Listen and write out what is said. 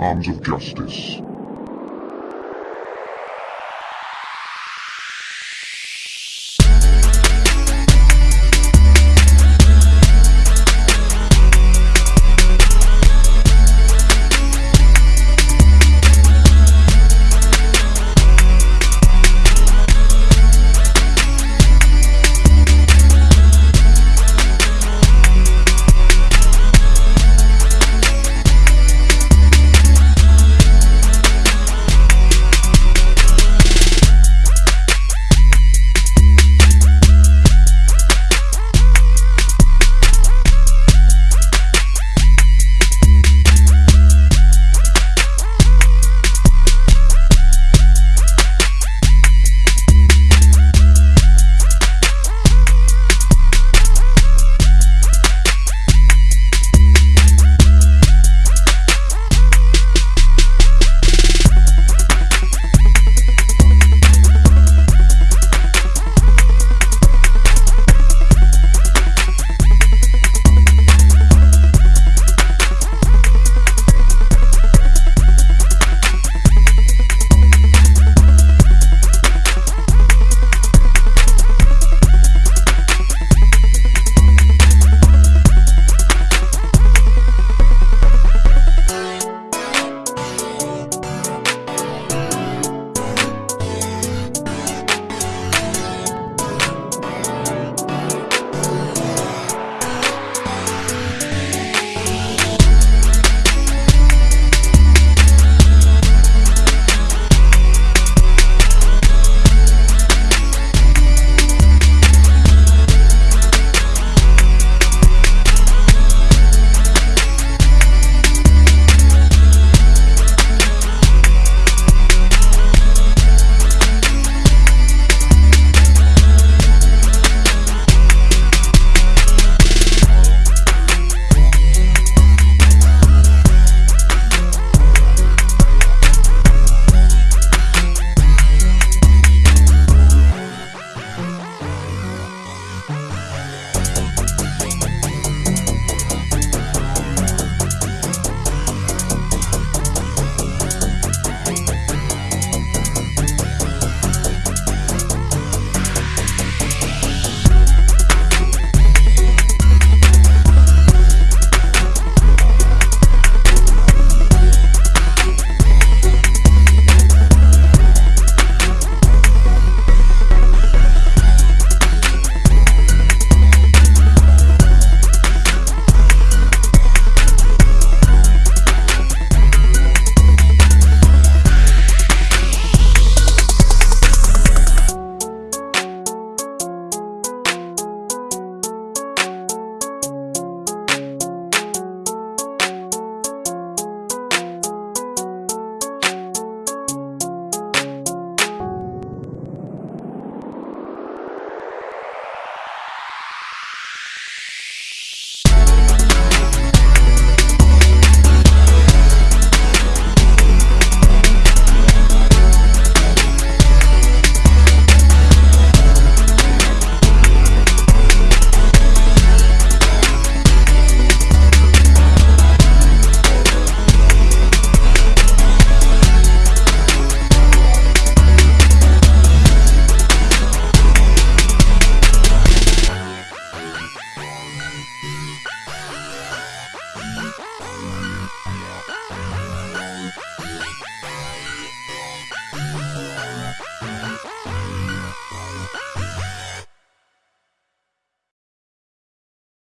arms of justice.